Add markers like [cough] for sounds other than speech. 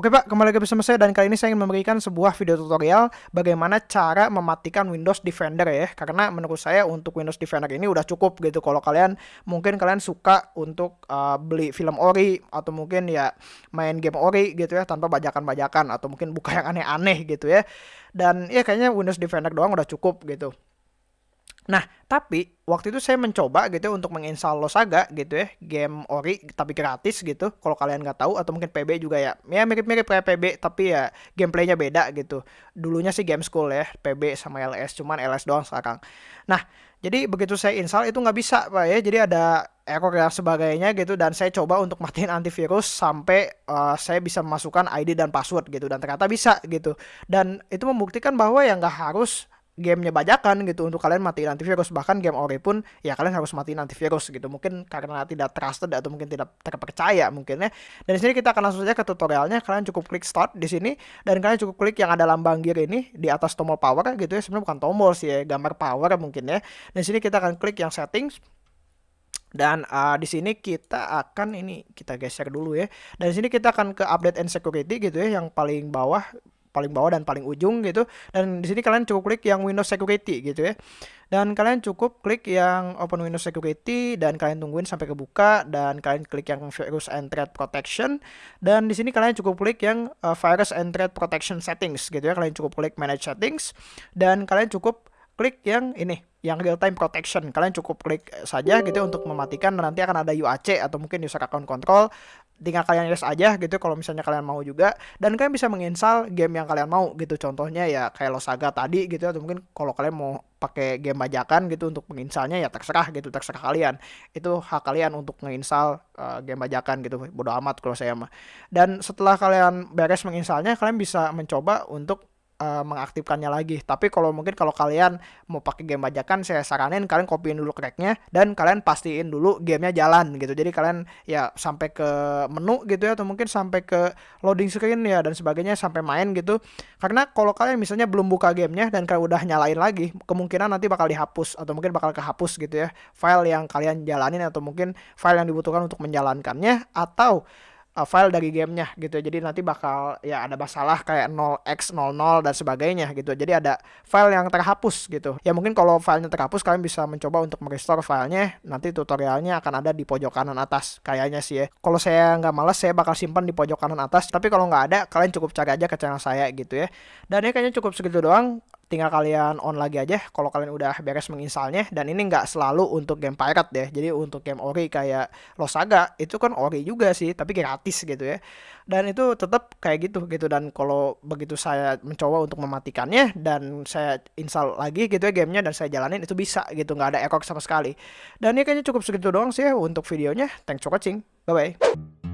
Oke Pak, kembali lagi bersama saya dan kali ini saya ingin memberikan sebuah video tutorial bagaimana cara mematikan Windows Defender ya. Karena menurut saya untuk Windows Defender ini udah cukup gitu. Kalau kalian mungkin kalian suka untuk uh, beli film ori atau mungkin ya main game ori gitu ya tanpa bajakan-bajakan atau mungkin buka [laughs] yang aneh-aneh gitu ya. Dan ya kayaknya Windows Defender doang udah cukup gitu. Nah, tapi waktu itu saya mencoba gitu ya untuk menginstal Losaga gitu ya, game ori tapi gratis gitu. Kalau kalian nggak tahu atau mungkin PB juga ya, ya mirip-mirip kayak PB tapi ya gameplaynya beda gitu. Dulunya sih game school ya, PB sama LS, cuman LS doang sekarang. Nah, jadi begitu saya install itu nggak bisa pak ya, jadi ada error dan sebagainya gitu dan saya coba untuk [laughs] matiin antivirus sampai uh, saya bisa memasukkan ID dan password gitu dan ternyata bisa gitu dan itu membuktikan bahwa ya nggak harus gamenya bajakan gitu untuk kalian matiin antivirus. Bahkan game ori pun ya kalian harus matiin antivirus gitu. Mungkin karena tidak trusted atau mungkin tidak terpercaya mungkin ya dan di sini kita akan langsung saja ke tutorialnya. Kalian cukup klik start di sini. Dan kalian cukup klik yang ada lambang gear ini di atas tombol power gitu ya. Sebenarnya bukan tombol sih ya gambar power mungkin ya. Dan di sini kita akan klik yang settings. Dan uh, di sini kita akan ini kita geser dulu ya. Dan di sini kita akan ke update and security gitu ya yang paling bawah paling bawah dan paling ujung gitu. Dan di sini kalian cukup klik yang Windows Security gitu ya. Dan kalian cukup klik yang Open Windows Security dan kalian tungguin sampai kebuka dan kalian klik yang Virus and Threat Protection. Dan di sini kalian cukup klik yang uh, Virus and Threat Protection Settings gitu ya. Kalian cukup klik Manage Settings dan kalian cukup klik yang ini yang real time protection. Kalian cukup klik saja gitu untuk mematikan. Nanti akan ada UAC atau mungkin user account control tinggal kalian yes aja gitu kalau misalnya kalian mau juga. Dan kalian bisa menginstal game yang kalian mau gitu. Contohnya ya kayak Losaga tadi gitu atau mungkin kalau kalian mau pakai game bajakan gitu untuk menginstalnya ya terserah gitu terserah kalian. Itu hak kalian untuk menginstal uh, game bajakan gitu. Bodo amat kalau saya mah. Dan setelah kalian beres menginstalnya kalian bisa mencoba untuk uh, mengaktifkannya lagi. Tapi kalau mungkin kalau kalian mau pakai game bajakan, saya saranin kalian copyin dulu cracknya dan kalian pastiin dulu gamenya jalan gitu. Jadi kalian ya sampai ke menu gitu ya atau mungkin sampai ke loading screen ya dan sebagainya sampai main gitu. Karena kalau kalian misalnya belum buka gamenya dan kalian udah nyalain lagi, kemungkinan nanti bakal dihapus atau mungkin bakal kehapus gitu ya file yang kalian jalanin atau mungkin file yang dibutuhkan untuk menjalankannya atau uh, file dari gamenya gitu. Jadi nanti bakal ya ada masalah kayak 0x00 dan sebagainya gitu. Jadi ada file yang terhapus gitu. Ya mungkin kalau filenya terhapus kalian bisa mencoba untuk merestore filenya. Nanti tutorialnya akan ada di pojok kanan atas kayaknya sih ya. Kalau saya nggak males saya bakal simpan di pojok kanan atas. Tapi kalau nggak ada kalian cukup cari aja ke channel saya gitu ya. Dan ini kayaknya cukup segitu doang tinggal kalian on lagi aja kalau kalian udah beres menginstalnya. Dan ini nggak selalu untuk game pirate deh jadi untuk game ori kayak Losaga itu kan ori juga sih tapi gratis gitu ya. Dan itu tetap kayak gitu gitu. Dan kalau begitu saya mencoba untuk mematikannya dan saya install lagi gitu ya gamenya dan saya jalanin itu bisa gitu. Nggak ada error sama sekali. Dan ini kayaknya cukup segitu doang sih ya untuk videonya. Thanks for watching. Bye bye